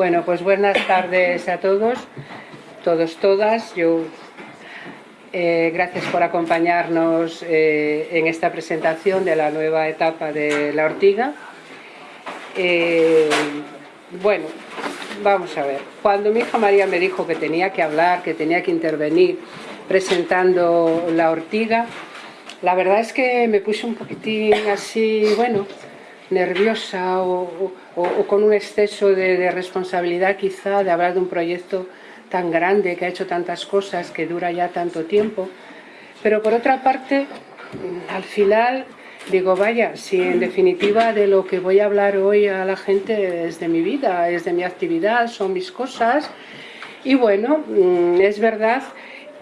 Bueno, pues buenas tardes a todos, todos, todas. Yo, eh, gracias por acompañarnos eh, en esta presentación de la nueva etapa de la ortiga. Eh, bueno, vamos a ver. Cuando mi hija María me dijo que tenía que hablar, que tenía que intervenir presentando la ortiga, la verdad es que me puse un poquitín así, bueno, nerviosa o, con un exceso de, responsabilidad quizá de hablar de un proyecto tan grande que ha hecho tantas cosas, que dura ya tanto tiempo. Pero por otra parte, al final digo, vaya, si en definitiva de lo que voy a hablar hoy a la gente es de mi vida, es de mi actividad, son mis cosas. Y bueno, mm, es verdad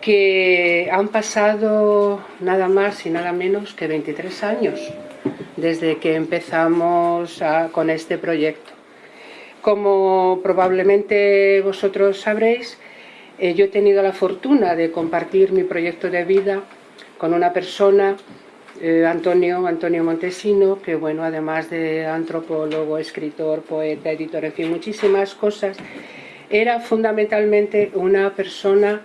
que han pasado nada más y nada menos que 23 años desde que empezamos con este proyecto. Como probablemente vosotros sabréis, eh, yo he tenido la fortuna de compartir mi proyecto de vida con una persona, eh, Antonio, Antonio Montesino, que bueno, además de antropólogo, escritor, poeta, editor, en fin, muchísimas cosas, era fundamentalmente una persona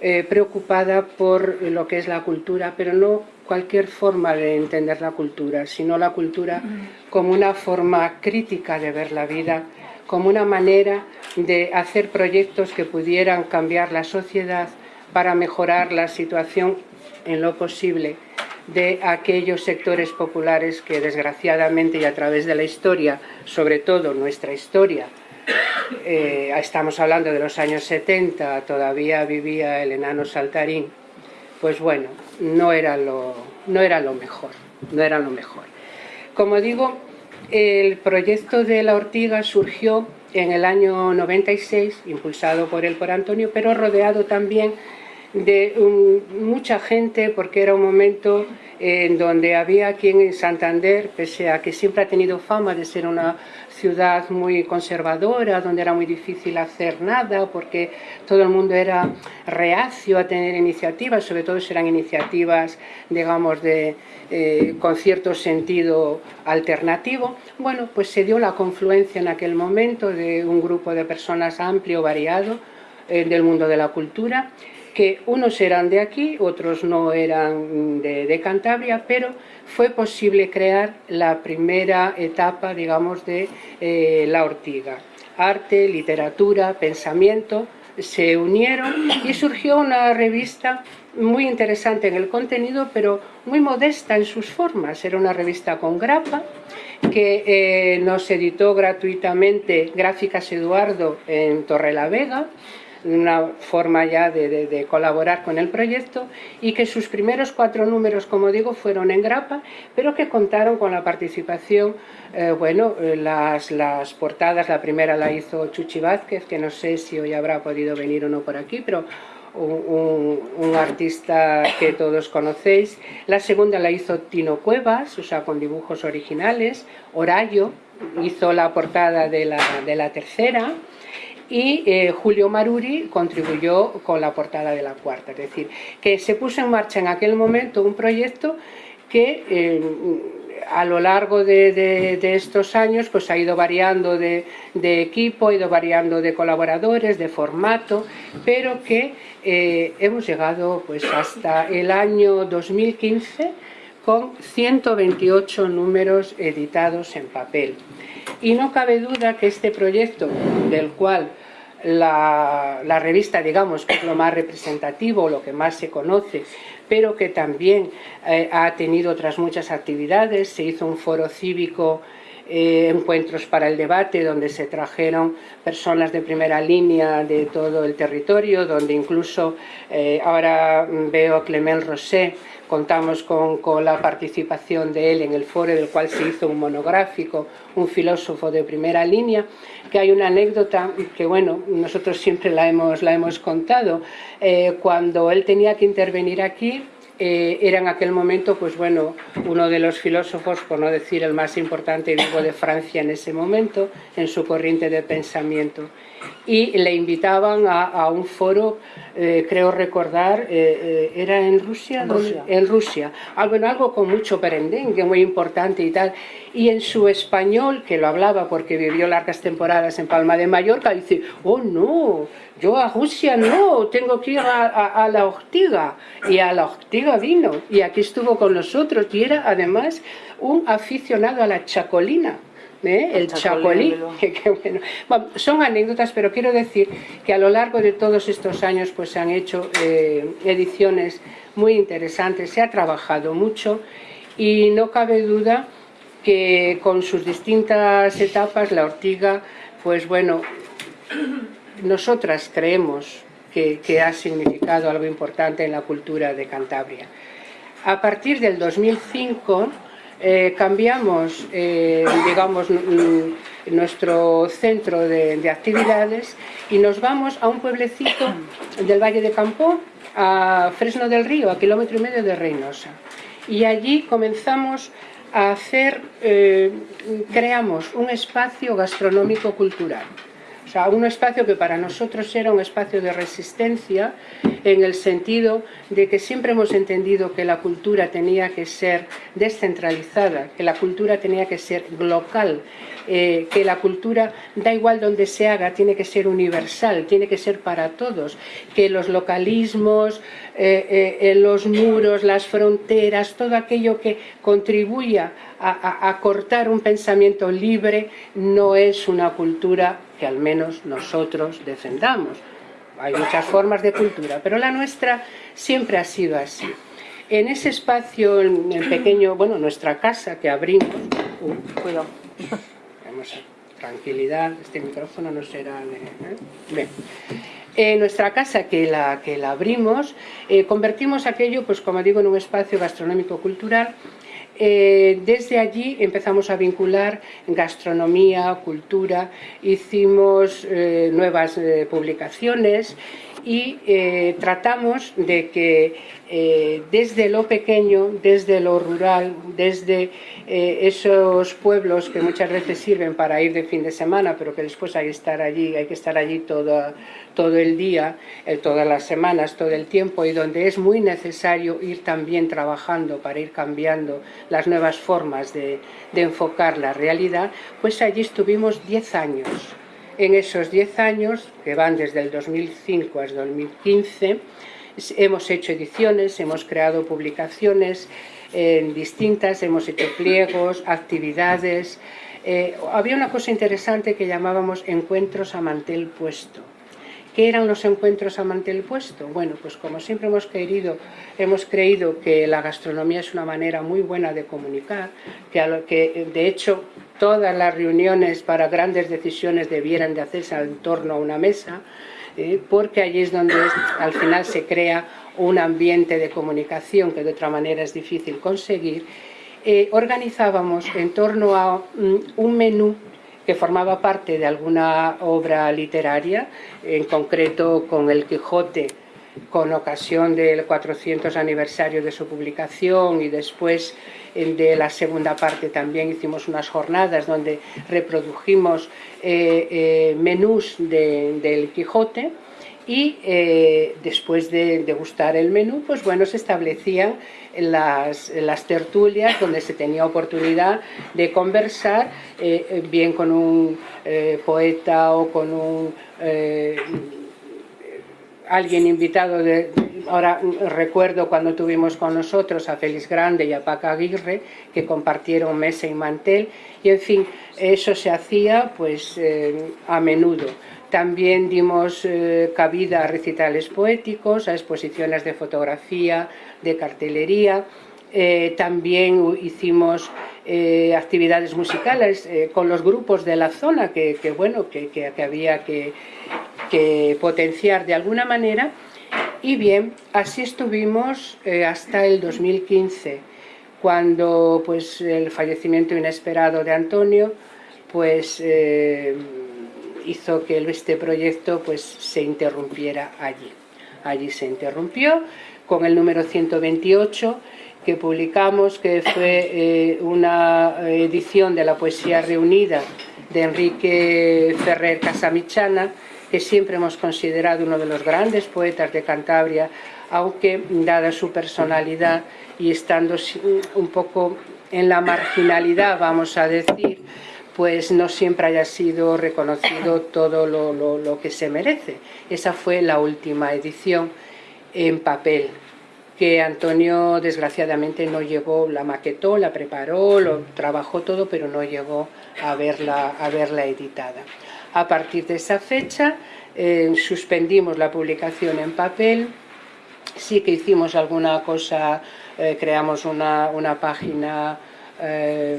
eh, preocupada por lo que es la cultura, pero no cualquier forma de entender la cultura, sino la cultura como una forma crítica de ver la vida, como una manera de hacer proyectos que pudieran cambiar la sociedad para mejorar la situación en lo posible de aquellos sectores populares que desgraciadamente y a través de la historia, sobre todo nuestra historia, eh, estamos hablando de los años 70, todavía vivía el enano saltarín, pues bueno, no era lo, no era lo mejor, no era lo mejor. Como digo, el proyecto de la ortiga surgió en el año 96, impulsado por él, por Antonio, pero rodeado también de mucha gente, porque era un momento en donde había aquí en Santander, pese a que siempre ha tenido fama de ser una ciudad muy conservadora, donde era muy difícil hacer nada, porque todo el mundo era reacio a tener iniciativas, sobre todo si eran iniciativas, digamos, de, eh, con cierto sentido alternativo. Bueno, pues se dio la confluencia en aquel momento de un grupo de personas amplio, variado, eh, del mundo de la cultura, que unos eran de aquí, otros no eran de, Cantabria, pero fue posible crear la primera etapa, digamos, de eh, la ortiga. Arte, literatura, pensamiento, se unieron y surgió una revista muy interesante en el contenido, pero muy modesta en sus formas. Era una revista con grapa que eh, nos editó gratuitamente Gráficas Eduardo en Torrelavega, una forma ya de, colaborar con el proyecto y que sus primeros cuatro números, como digo, fueron en grapa, pero que contaron con la participación, eh, bueno, eh, las, las portadas, la primera la hizo Chuchi Vázquez, que no sé si hoy habrá podido venir o no por aquí, pero un, un, artista que todos conocéis. La segunda la hizo Tino Cuevas, o sea, con dibujos originales. Orayo hizo la portada de la, de la tercera y eh, Julio Maruri contribuyó con la portada de la cuarta. Es decir, que se puso en marcha en aquel momento un proyecto que eh, a lo largo de, estos años pues ha ido variando de, equipo, ha ido variando de colaboradores, de formato, pero que eh, hemos llegado pues hasta el año 2015 con 128 números editados en papel. Y no cabe duda que este proyecto, del cual la, revista, digamos, es lo más representativo, lo que más se conoce, pero que también eh, ha tenido otras muchas actividades. Se hizo un foro cívico, eh, encuentros para el debate, donde se trajeron personas de primera línea de todo el territorio, donde incluso eh, ahora veo a Clement Rosé, contamos con, con, la participación de él en el foro del cual se hizo un monográfico, un filósofo de primera línea, que hay una anécdota que bueno, nosotros siempre la hemos, la hemos contado, eh, cuando él tenía que intervenir aquí, eh, era en aquel momento, pues bueno, uno de los filósofos, por no decir el más importante, digo, de Francia en ese momento, en su corriente de pensamiento. Y le invitaban a, un foro, eh, creo recordar, eh, ¿era en Rusia? En Rusia. En Rusia. Algo, en algo con mucho perendengue, muy importante y tal. Y en su español, que lo hablaba porque vivió largas temporadas en Palma de Mallorca, dice, oh no, yo a Rusia no, tengo que ir a, la Ortiga. Y a la Ortiga vino, y aquí estuvo con nosotros, y era además un aficionado a la chacolina. ¿eh? el chacolí, bueno. son anécdotas, pero quiero decir que a lo largo de todos estos años pues se han hecho eh, ediciones muy interesantes, se ha trabajado mucho y no cabe duda que con sus distintas etapas la ortiga, pues bueno, nosotras creemos que, ha significado algo importante en la cultura de Cantabria. A partir del 2005 eh, cambiamos, eh, nuestro centro de, actividades y nos vamos a un pueblecito del Valle de Campo, a Fresno del Río, a kilómetro y medio de Reynosa. Y allí comenzamos a hacer, eh, creamos un espacio gastronómico cultural o sea, un espacio que para nosotros era un espacio de resistencia en el sentido de que siempre hemos entendido que la cultura tenía que ser descentralizada, que la cultura tenía que ser local, eh, que la cultura, da igual donde se haga, tiene que ser universal, tiene que ser para todos, que los localismos, eh, eh, los muros, las fronteras, todo aquello que contribuya a, cortar un pensamiento libre no es una cultura que al menos nosotros defendamos. Hay muchas formas de cultura, pero la nuestra siempre ha sido así. En ese espacio, en el pequeño, bueno, nuestra casa que abrimos... Uh, tranquilidad, este micrófono no será de... ¿eh? En nuestra casa que la, que la abrimos, eh, convertimos aquello, pues como digo, en un espacio gastronómico cultural eh, desde allí empezamos a vincular gastronomía, cultura, hicimos eh, nuevas eh, publicaciones y tratamos de que desde lo pequeño, desde lo rural, desde esos pueblos que muchas veces sirven para ir de fin de semana, pero que después hay que estar allí, hay que estar allí todo, todo el día, todas las semanas, todo el tiempo, y donde es muy necesario ir también trabajando para ir cambiando las nuevas formas de, enfocar la realidad, pues allí estuvimos 10 años. En esos 10 años, que van desde el 2005 hasta 2015, hemos hecho ediciones, hemos creado publicaciones eh, distintas, hemos hecho pliegos, actividades. Eh, había una cosa interesante que llamábamos encuentros a mantel puesto ¿Qué eran los encuentros a mantel puesto? Bueno, pues como siempre hemos querido, hemos creído que la gastronomía es una manera muy buena de comunicar, que, que de hecho todas las reuniones para grandes decisiones debieran de hacerse en torno a una mesa, eh, porque allí es donde al final se crea un ambiente de comunicación que de otra manera es difícil conseguir, eh, organizábamos en torno a mm, un menú que formaba parte de alguna obra literaria, en concreto con El Quijote, con ocasión del 400 aniversario de su publicación y después de la segunda parte también hicimos unas jornadas donde reprodujimos eh, eh, menús del Quijote y eh, después de degustar el menú, pues bueno, se establecían las, tertulias donde se tenía oportunidad de conversar eh, bien con un eh, poeta o con un alguien invitado de, ahora recuerdo cuando tuvimos con nosotros a Félix Grande y a Paca Aguirre que compartieron mesa y mantel y en fin eso se hacía pues a menudo también dimos eh, cabida a recitales poéticos, a exposiciones de fotografía, de cartelería. Eh, también hicimos eh, actividades musicales con los grupos de la zona que, bueno, que, había que, potenciar de alguna manera. Y bien, así estuvimos hasta el 2015, cuando pues, el fallecimiento inesperado de Antonio pues hizo que este proyecto pues, se interrumpiera allí. Allí se interrumpió, con el número 128 que publicamos, que fue eh, una edición de la poesía reunida de Enrique Ferrer Casamichana, que siempre hemos considerado uno de los grandes poetas de Cantabria, aunque dada su personalidad y estando un poco en la marginalidad, vamos a decir, pues no siempre haya sido reconocido todo lo, lo que se merece. Esa fue la última edición en papel que Antonio desgraciadamente no llegó, la maquetó, la preparó, lo trabajó todo, pero no llegó a verla, a verla editada. A partir de esa fecha eh, suspendimos la publicación en papel, sí que hicimos alguna cosa, eh, creamos una, una página eh,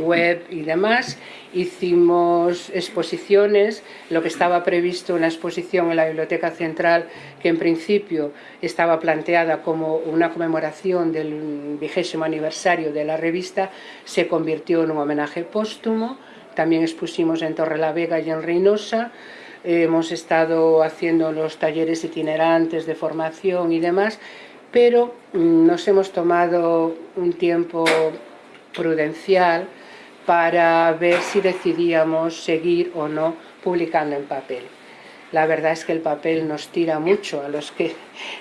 web y demás, hicimos exposiciones, lo que estaba previsto una exposición en la Biblioteca Central que en principio estaba planteada como una conmemoración del vigésimo aniversario de la revista, se convirtió en un homenaje póstumo, también expusimos en Torre la Vega y en Reynosa, hemos estado haciendo los talleres itinerantes de formación y demás, pero mm, nos hemos tomado un tiempo prudencial para ver si decidíamos seguir o no publicando en papel. La verdad es que el papel nos tira mucho a los que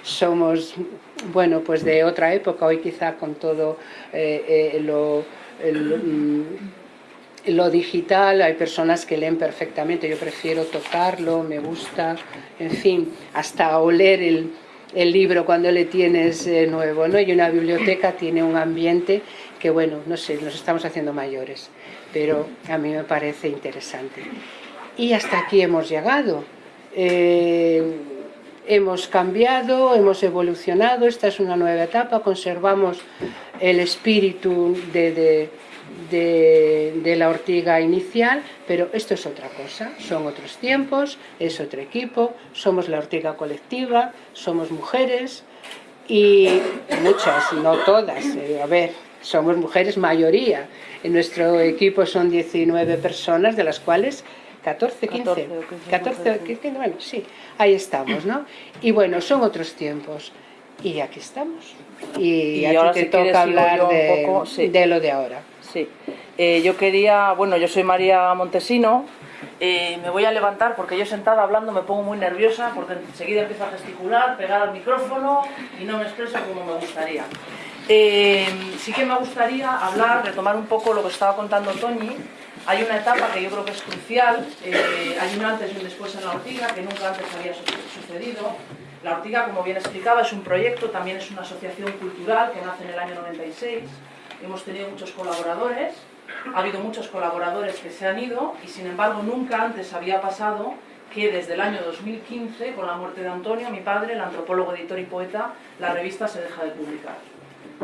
somos, bueno, pues de otra época, hoy quizá con todo eh, eh, lo, mm, lo digital, hay personas que leen perfectamente, yo prefiero tocarlo, me gusta, en fin, hasta oler el, el libro cuando le tienes eh, nuevo, ¿no? Y una biblioteca tiene un ambiente que, bueno, no sé, nos estamos haciendo mayores, pero a mí me parece interesante. Y hasta aquí hemos llegado. Eh, hemos cambiado, hemos evolucionado, esta es una nueva etapa, conservamos el espíritu de de, la ortiga inicial, pero esto es otra cosa, son otros tiempos, es otro equipo, somos la ortiga colectiva, somos mujeres y muchas, no todas, eh, a ver, somos mujeres mayoría, en nuestro equipo son 19 personas, de las cuales 14, 15, 14, 15, bueno, sí, ahí estamos, ¿no? Y bueno, son otros tiempos, y aquí estamos. Y, ahora te toca hablar de, de lo de ahora. Sí. Eh, yo quería, bueno, yo soy María Montesino, eh, me voy a levantar porque yo sentada hablando me pongo muy nerviosa porque enseguida empiezo a gesticular, pegar al micrófono y no me expreso como me gustaría. Eh, sí que me gustaría hablar, retomar un poco lo que estaba contando Toñi. Hay una etapa que yo creo que es crucial, hay un antes y un después en la Ortiga, que nunca antes había sucedido. La Ortiga, como bien explicaba, es un proyecto, también es una asociación cultural que nace en el año 96 hemos tenido muchos colaboradores, ha habido muchos colaboradores que se han ido y sin embargo nunca antes había pasado que desde el año 2015, con la muerte de Antonio, mi padre, el antropólogo, editor y poeta, la revista se deja de publicar.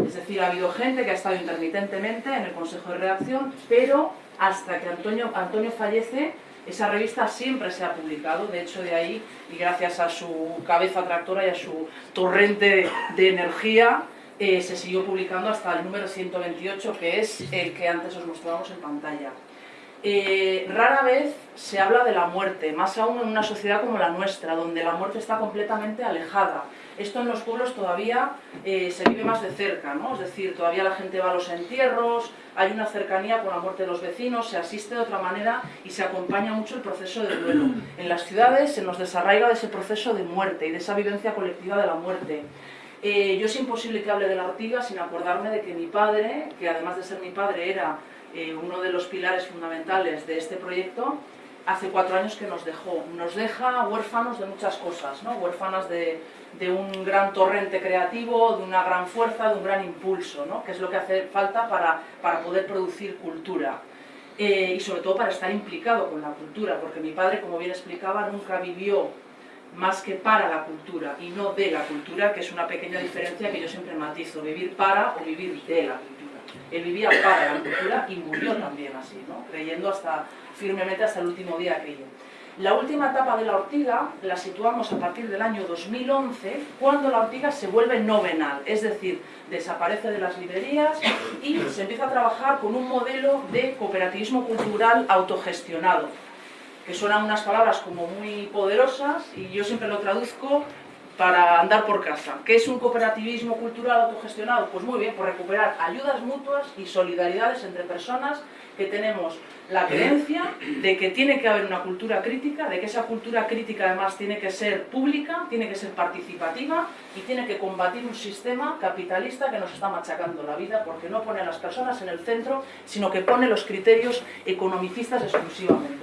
Es decir, ha habido gente que ha estado intermitentemente en el consejo de redacción, pero hasta que Antonio, Antonio fallece, esa revista siempre se ha publicado, de hecho de ahí, y gracias a su cabeza tractora y a su torrente de energía, eh, se siguió publicando hasta el número 128, que es el que antes os mostrábamos en pantalla. Eh, rara vez se habla de la muerte, más aún en una sociedad como la nuestra, donde la muerte está completamente alejada. Esto en los pueblos todavía eh, se vive más de cerca, ¿no? es decir, todavía la gente va a los entierros, hay una cercanía con la muerte de los vecinos, se asiste de otra manera y se acompaña mucho el proceso de duelo. En las ciudades se nos desarraiga de ese proceso de muerte y de esa vivencia colectiva de la muerte. Eh, yo es imposible que hable de la ortiga sin acordarme de que mi padre, que además de ser mi padre era eh, uno de los pilares fundamentales de este proyecto, hace cuatro años que nos dejó. Nos deja huérfanos de muchas cosas, ¿no? huérfanas de, un gran torrente creativo, de una gran fuerza, de un gran impulso, ¿no? que es lo que hace falta para, para poder producir cultura. Eh, y sobre todo para estar implicado con la cultura, porque mi padre, como bien explicaba, nunca vivió más que para la cultura y no de la cultura, que es una pequeña diferencia que yo siempre matizo, vivir para o vivir de la cultura. Él vivía para la cultura y murió también así, ¿no? creyendo hasta, firmemente hasta el último día aquello. La última etapa de la ortiga la situamos a partir del año 2011, cuando la ortiga se vuelve novenal, es decir, desaparece de las librerías y se empieza a trabajar con un modelo de cooperativismo cultural autogestionado, que suenan unas palabras como muy poderosas y yo siempre lo traduzco para andar por casa. ¿Qué es un cooperativismo cultural autogestionado? Pues muy bien, por recuperar ayudas mutuas y solidaridades entre personas que tenemos la creencia de que tiene que haber una cultura crítica, de que esa cultura crítica además tiene que ser pública, tiene que ser participativa y tiene que combatir un sistema capitalista que nos está machacando la vida porque no pone a las personas en el centro, sino que pone los criterios economicistas exclusivamente.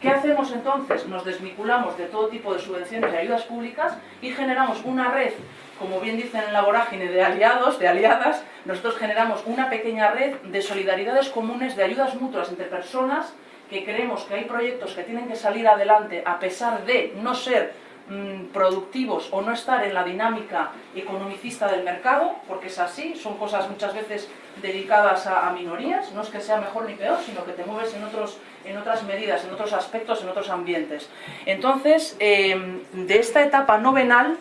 ¿Qué hacemos entonces? Nos desvinculamos de todo tipo de subvenciones y ayudas públicas y generamos una red, como bien dicen en la vorágine, de aliados, de aliadas. Nosotros generamos una pequeña red de solidaridades comunes, de ayudas mutuas entre personas que creemos que hay proyectos que tienen que salir adelante a pesar de no ser mm, productivos o no estar en la dinámica economicista del mercado, porque es así, son cosas muchas veces dedicadas a, minorías, no es que sea mejor ni peor, sino que te mueves en, otros, en otras medidas, en otros aspectos, en otros ambientes. Entonces, em, de esta etapa novenal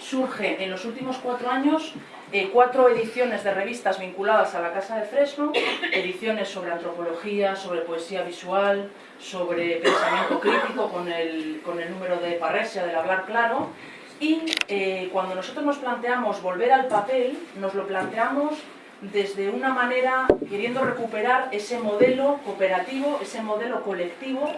surge en los últimos cuatro años eh, cuatro ediciones de revistas vinculadas a la Casa de Fresno, ediciones sobre antropología, sobre poesía visual, sobre pensamiento crítico con el, con el número de Parresia del hablar claro, y eh, cuando nosotros nos planteamos volver al papel, nos lo planteamos desde una manera queriendo recuperar ese modelo cooperativo, ese modelo colectivo,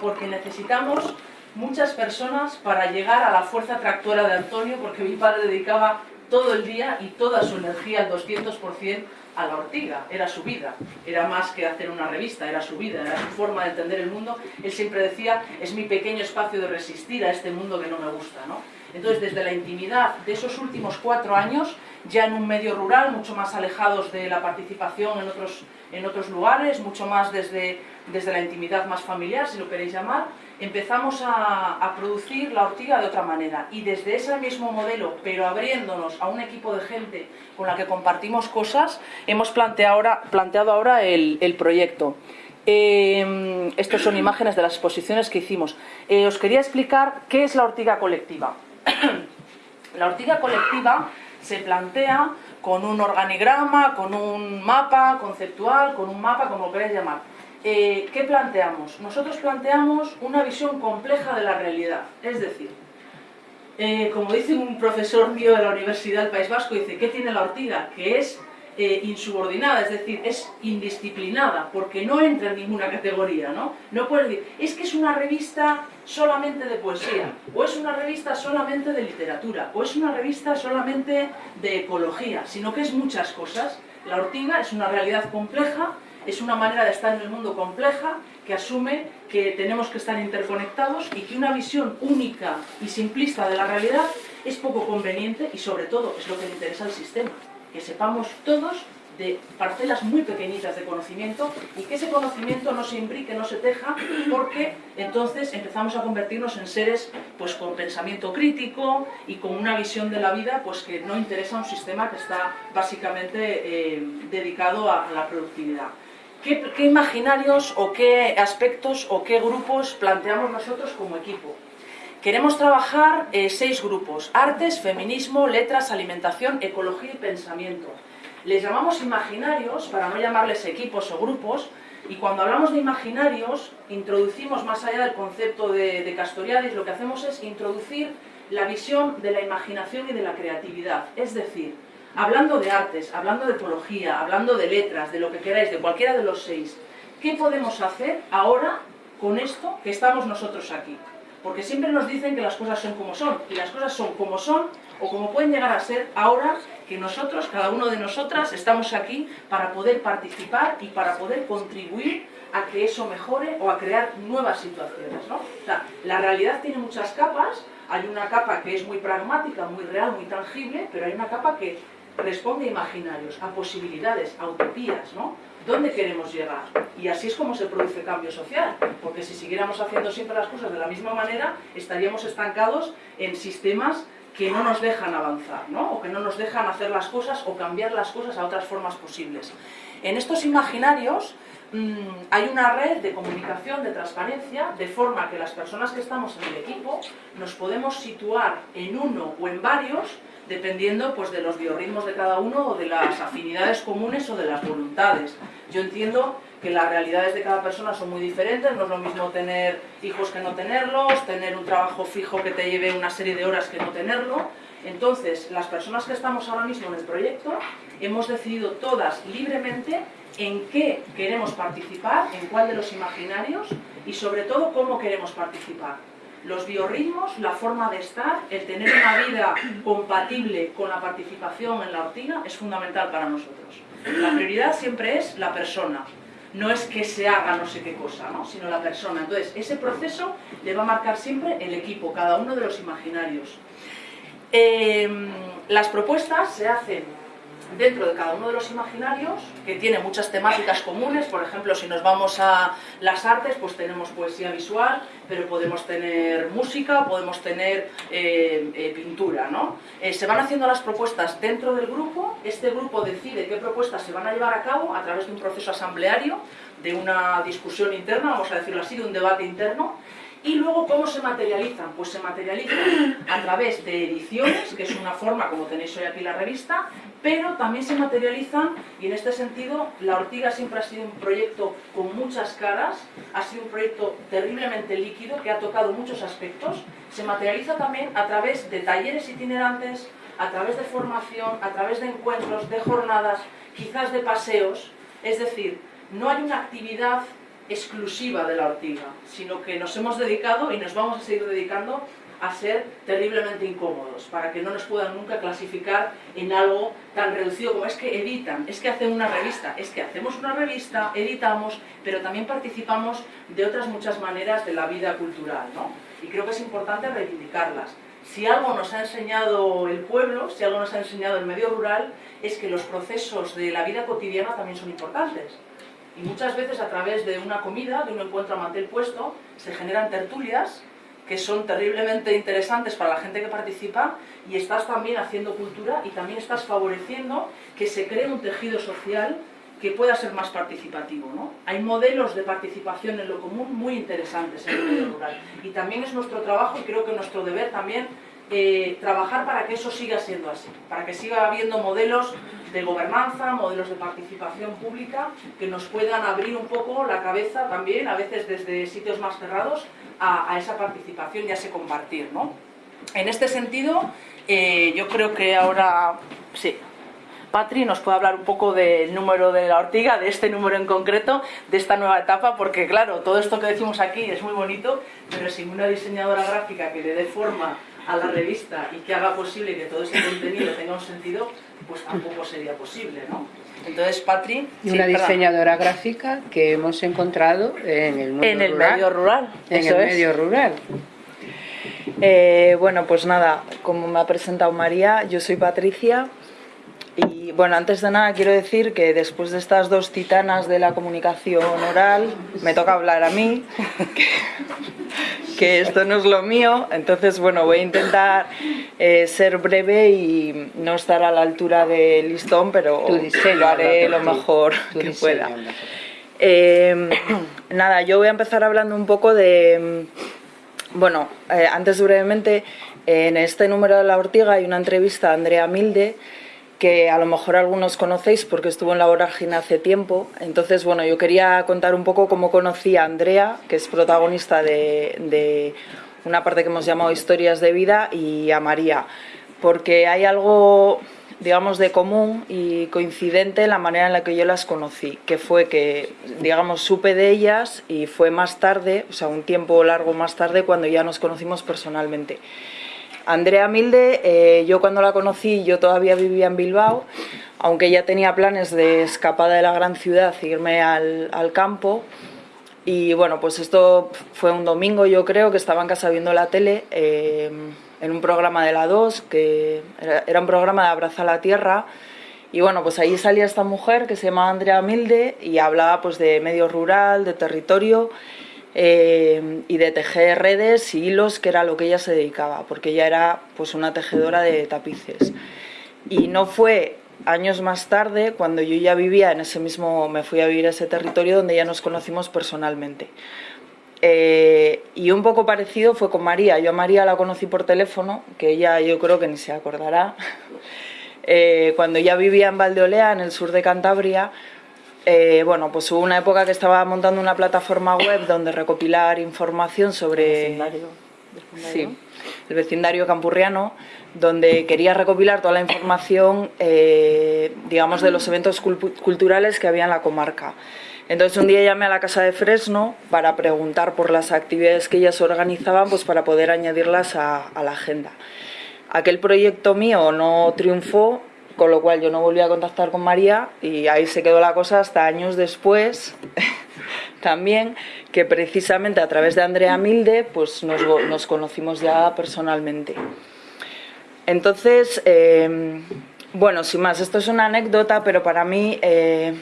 porque necesitamos muchas personas para llegar a la fuerza tractora de Antonio, porque mi padre dedicaba todo el día y toda su energía al 200% a la ortiga, era su vida, era más que hacer una revista, era su vida, era su forma de entender el mundo. Él siempre decía, es mi pequeño espacio de resistir a este mundo que no me gusta. ¿no? Entonces, desde la intimidad de esos últimos cuatro años, ya en un medio rural, mucho más alejados de la participación en otros, en otros lugares, mucho más desde, desde la intimidad más familiar, si lo queréis llamar, empezamos a, producir la ortiga de otra manera. Y desde ese mismo modelo, pero abriéndonos a un equipo de gente con la que compartimos cosas, hemos planteado ahora, el, proyecto. Eh, estas son imágenes de las exposiciones que hicimos. Eh, os quería explicar qué es la ortiga colectiva. la ortiga colectiva se plantea con un organigrama, con un mapa conceptual, con un mapa, como lo queráis llamar eh, ¿qué planteamos? Nosotros planteamos una visión compleja de la realidad, es decir, eh, como dice un profesor mío de la Universidad del País Vasco, dice, ¿qué tiene la ortiga? Que es eh, insubordinada, es decir, es indisciplinada, porque no entra en ninguna categoría, ¿no? No puede decir, es que es una revista solamente de poesía, o es una revista solamente de literatura, o es una revista solamente de ecología, sino que es muchas cosas. La ortiga es una realidad compleja es una manera de estar en el mundo compleja que asume que tenemos que estar interconectados y que una visión única y simplista de la realidad es poco conveniente y sobre todo es lo que le interesa al sistema, que sepamos todos de parcelas muy pequeñitas de conocimiento y que ese conocimiento no se imbrique, no se teja, porque entonces empezamos a convertirnos en seres pues, con pensamiento crítico y con una visión de la vida pues, que no interesa a un sistema que está básicamente eh, dedicado a la productividad. ¿Qué, imaginarios o qué aspectos o qué grupos planteamos nosotros como equipo? Queremos trabajar eh, seis grupos, artes, feminismo, letras, alimentación, ecología y pensamiento. Les llamamos imaginarios, para no llamarles equipos o grupos, y cuando hablamos de imaginarios, introducimos más allá del concepto de, de Castoriadis, lo que hacemos es introducir la visión de la imaginación y de la creatividad. Es decir, hablando de artes, hablando de ecología, hablando de letras, de lo que queráis, de cualquiera de los seis, ¿qué podemos hacer ahora con esto que estamos nosotros aquí? Porque siempre nos dicen que las cosas son como son, y las cosas son como son o como pueden llegar a ser ahora que nosotros, cada uno de nosotras, estamos aquí para poder participar y para poder contribuir a que eso mejore o a crear nuevas situaciones. ¿no? O sea, la realidad tiene muchas capas, hay una capa que es muy pragmática, muy real, muy tangible, pero hay una capa que responde a imaginarios, a posibilidades, a utopías, ¿no? ¿Dónde queremos llegar? Y así es como se produce cambio social, porque si siguiéramos haciendo siempre las cosas de la misma manera, estaríamos estancados en sistemas que no nos dejan avanzar, ¿no? o que no nos dejan hacer las cosas o cambiar las cosas a otras formas posibles. En estos imaginarios mm, hay una red de comunicación, de transparencia, de forma que las personas que estamos en el equipo nos podemos situar en uno o en varios dependiendo pues, de los biorritmos de cada uno o de las afinidades comunes o de las voluntades. Yo entiendo que las realidades de cada persona son muy diferentes, no es lo mismo tener hijos que no tenerlos, tener un trabajo fijo que te lleve una serie de horas que no tenerlo. Entonces, las personas que estamos ahora mismo en el proyecto hemos decidido todas libremente en qué queremos participar, en cuál de los imaginarios y sobre todo cómo queremos participar. Los biorritmos, la forma de estar, el tener una vida compatible con la participación en la ortiga es fundamental para nosotros. La prioridad siempre es la persona, no es que se haga no sé qué cosa, ¿no? sino la persona. Entonces, ese proceso le va a marcar siempre el equipo, cada uno de los imaginarios. Em, las propuestas se hacen dentro de cada uno de los imaginarios, que tiene muchas temáticas comunes, por ejemplo, si nos vamos a las artes, pues tenemos poesía visual, pero podemos tener música, podemos tener eh, eh, pintura, ¿no? Eh, se van haciendo las propuestas dentro del grupo, este grupo decide qué propuestas se van a llevar a cabo a través de un proceso asambleario, de una discusión interna, vamos a decirlo así, de un debate interno, y luego, ¿cómo se materializan? Pues se materializan a través de ediciones, que es una forma, como tenéis hoy aquí la revista, pero también se materializan, y en este sentido, La Ortiga siempre ha sido un proyecto con muchas caras, ha sido un proyecto terriblemente líquido, que ha tocado muchos aspectos, se materializa también a través de talleres itinerantes, a través de formación, a través de encuentros, de jornadas, quizás de paseos, es decir, no hay una actividad exclusiva de la ortiga, sino que nos hemos dedicado y nos vamos a seguir dedicando a ser terriblemente incómodos, para que no nos puedan nunca clasificar en algo tan reducido como es que editan, es que hacen una revista, es que hacemos una revista, editamos, pero también participamos de otras muchas maneras de la vida cultural, ¿no? Y creo que es importante reivindicarlas. Si algo nos ha enseñado el pueblo, si algo nos ha enseñado el medio rural, es que los procesos de la vida cotidiana también son importantes y muchas veces a través de una comida, de un encuentro a mantel puesto, se generan tertulias que son terriblemente interesantes para la gente que participa y estás también haciendo cultura y también estás favoreciendo que se cree un tejido social que pueda ser más participativo. ¿no? Hay modelos de participación en lo común muy interesantes en el medio rural y también es nuestro trabajo y creo que nuestro deber también eh, trabajar para que eso siga siendo así, para que siga habiendo modelos de gobernanza, modelos de participación pública que nos puedan abrir un poco la cabeza también, a veces desde sitios más cerrados, a, esa participación y a ese compartir. ¿no? En este sentido, eh, yo creo que ahora, sí, Patri nos puede hablar un poco del número de la ortiga, de este número en concreto, de esta nueva etapa, porque claro, todo esto que decimos aquí es muy bonito, pero sin una diseñadora gráfica que le dé forma a la revista y que haga posible que todo ese contenido tenga un sentido, pues tampoco sería posible, ¿no? Entonces, Patri... Y una diseñadora gráfica que hemos encontrado en el, en el medio rural. En el medio rural. Eh, bueno, pues nada, como me ha presentado María, yo soy Patricia y bueno, antes de nada quiero decir que después de estas dos titanas de la comunicación oral, me toca hablar a mí, que, esto no es lo mío, entonces bueno, voy a intentar eh, ser breve y no estar a la altura del listón, pero lo haré lo mejor que pueda. Em, nada, yo voy a empezar hablando un poco de... Bueno, eh, antes brevemente, en este número de La Ortiga hay una entrevista a Andrea Milde, que a lo mejor algunos conocéis porque estuvo en la vorágine hace tiempo. Entonces, bueno, yo quería contar un poco cómo conocí a Andrea, que es protagonista de, una parte que hemos llamado Historias de Vida, y a María, porque hay algo, digamos, de común y coincidente en la manera en la que yo las conocí, que fue que, digamos, supe de ellas y fue más tarde, o sea, un tiempo largo más tarde, cuando ya nos conocimos personalmente. Andrea Milde, eh, yo cuando la conocí, yo todavía vivía en Bilbao, aunque ya tenía planes de escapada de la gran ciudad, irme al, campo. Y bueno, pues esto fue un domingo, yo creo, que estaba en casa viendo la tele, eh, en un programa de la 2, que era, un programa de Abraza la Tierra. Y bueno, pues ahí salía esta mujer que se llama Andrea Milde y hablaba pues de medio rural, de territorio eh, y de tejer redes y hilos, que era lo que ella se dedicaba, porque ella era pues una tejedora de tapices. Y no fue años más tarde, cuando yo ya vivía en ese mismo, me fui a vivir a ese territorio donde ya nos conocimos personalmente. Eh, y un poco parecido fue con María. Yo a María la conocí por teléfono, que ella yo creo que ni se acordará. Eh, cuando ya vivía en Valdeolea, en el sur de Cantabria, eh, bueno, pues hubo una época que estaba montando una plataforma web donde recopilar información sobre... El vecindario. Sí, el vecindario campurriano, donde quería recopilar toda la información, eh, digamos, de los eventos culturales que había en la comarca. Entonces un día llamé a la Casa de Fresno para preguntar por las actividades que ellas organizaban, pues para poder añadirlas a, la agenda. Aquel proyecto mío no triunfó, con lo cual yo no volví a contactar con María y ahí se quedó la cosa hasta años después también, que precisamente a través de Andrea Milde pues nos, conocimos ya personalmente. Entonces, eh, bueno, sin más, esto es una anécdota, pero para mí... Eh,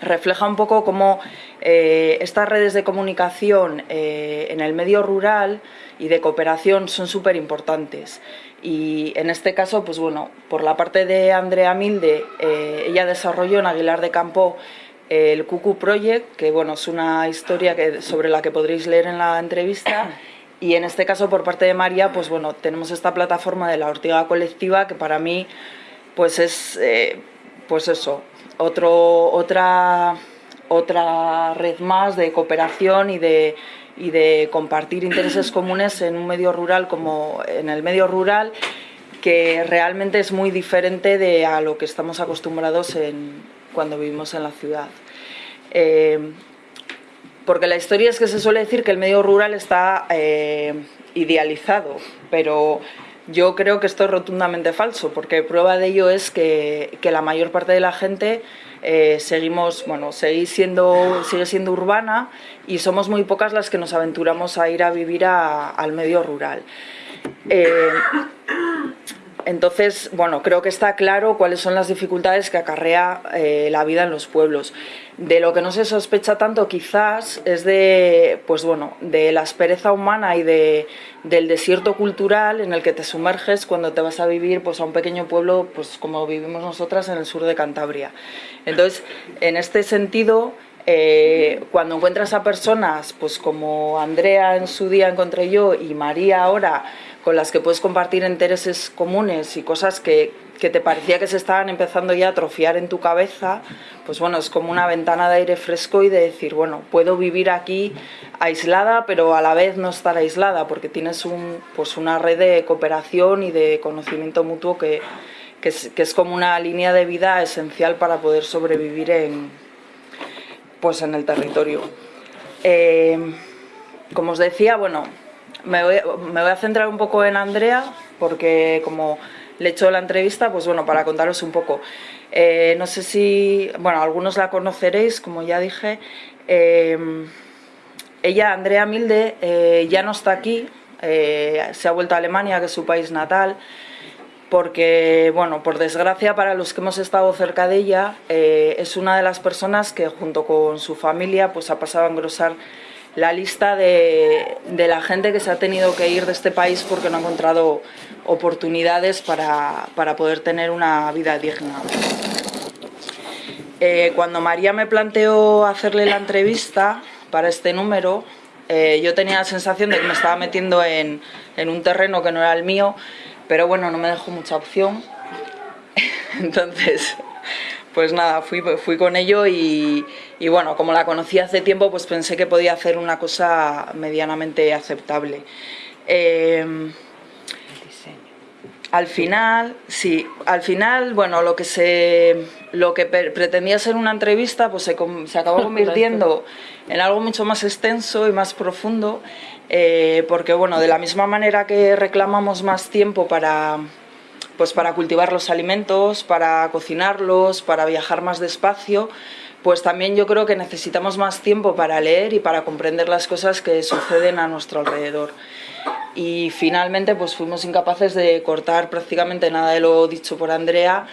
refleja un poco cómo eh, estas redes de comunicación eh, en el medio rural y de cooperación son súper importantes. Y en este caso, pues bueno, por la parte de Andrea Milde, eh, ella desarrolló en Aguilar de Campo el Cucu Project, que bueno, es una historia que, sobre la que podréis leer en la entrevista. Y en este caso, por parte de María, pues bueno, tenemos esta plataforma de la Ortiga Colectiva, que para mí, pues es, pues eso, otro, otra, otra red más de cooperación y de, y de compartir intereses comunes en un medio rural como en el medio rural que realmente es muy diferente de a lo que estamos acostumbrados en, cuando vivimos en la ciudad. Eh, porque la historia es que se suele decir que el medio rural está eh, idealizado, pero yo creo que esto es rotundamente falso, porque prueba de ello es que, la mayor parte de la gente eh, seguimos, bueno, sigue siendo, sigue siendo urbana y somos muy pocas las que nos aventuramos a ir a vivir al medio rural. Eh, entonces, bueno, creo que está claro cuáles son las dificultades que acarrea eh, la vida en los pueblos. De lo que no se sospecha tanto quizás es de, pues bueno, de la aspereza humana y de, del desierto cultural en el que te sumerges cuando te vas a vivir pues, a un pequeño pueblo pues, como vivimos nosotras en el sur de Cantabria. Entonces, en este sentido, eh, cuando encuentras a personas pues como Andrea en su día encontré yo y María ahora, con las que puedes compartir intereses comunes y cosas que, que, te parecía que se estaban empezando ya a atrofiar en tu cabeza, pues bueno, es como una ventana de aire fresco y de decir, bueno, puedo vivir aquí aislada, pero a la vez no estar aislada, porque tienes un, pues una red de cooperación y de conocimiento mutuo que, que, es, como una línea de vida esencial para poder sobrevivir en, pues en el territorio. Eh, como os decía, bueno, me voy, a centrar un poco en Andrea, porque como le he hecho la entrevista, pues bueno, para contaros un poco. Eh, no sé si, bueno, algunos la conoceréis, como ya dije. Eh, ella, Andrea Milde, eh, ya no está aquí, se ha vuelto a Alemania, que es su país natal, porque, bueno, por desgracia para los que hemos estado cerca de ella, es una de las personas que junto con su familia pues ha pasado a engrosar la lista de, la gente que se ha tenido que ir de este país porque no ha encontrado oportunidades para, poder tener una vida digna. Eh, cuando María me planteó hacerle la entrevista para este número, eh, yo tenía la sensación de que me estaba metiendo en, en un terreno que no era el mío, pero bueno, no me dejó mucha opción. Entonces, pues nada, fui, fui con ello y, bueno, como la conocí hace tiempo, pues pensé que podía hacer una cosa medianamente aceptable. Em, al final, sí, al final, bueno, lo que se, lo que pretendía ser una entrevista, pues se, se acabó convirtiendo en algo mucho más extenso y más profundo, eh, porque bueno, de la misma manera que reclamamos más tiempo para pues para cultivar los alimentos, para cocinarlos, para viajar más despacio, pues también yo creo que necesitamos más tiempo para leer y para comprender las cosas que suceden a nuestro alrededor. Y finalmente pues fuimos incapaces de cortar prácticamente nada de lo dicho por Andrea,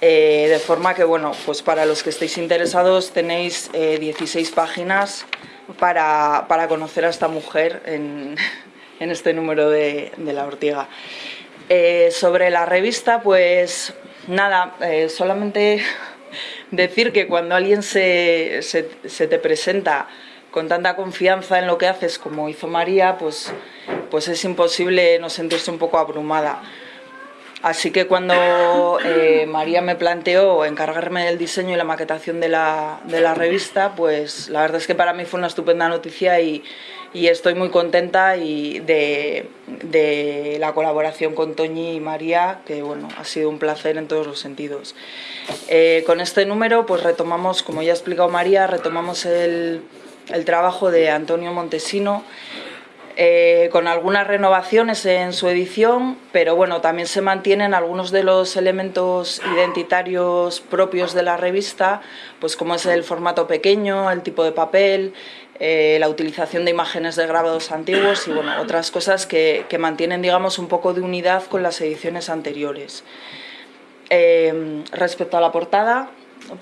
eh, de forma que, bueno, pues para los que estéis interesados tenéis 16 eh, páginas para, conocer a esta mujer en, este número de, de La Ortiga. Eh, sobre la revista, pues nada, eh, solamente decir que cuando alguien se, te presenta con tanta confianza en lo que haces como hizo María, pues, pues es imposible no sentirse un poco abrumada. Así que cuando eh, María me planteó encargarme del diseño y la maquetación de la, revista, pues la verdad es que para mí fue una estupenda noticia y, estoy muy contenta y de, de, la colaboración con Toñi y María, que bueno, ha sido un placer en todos los sentidos. Eh, con este número pues retomamos, como ya ha explicado María, retomamos el, el trabajo de Antonio Montesino, eh, con algunas renovaciones en su edición, pero bueno, también se mantienen algunos de los elementos identitarios propios de la revista, pues como es el formato pequeño, el tipo de papel, eh, la utilización de imágenes de grabados antiguos y bueno, otras cosas que, mantienen digamos un poco de unidad con las ediciones anteriores. Eh, respecto a la portada,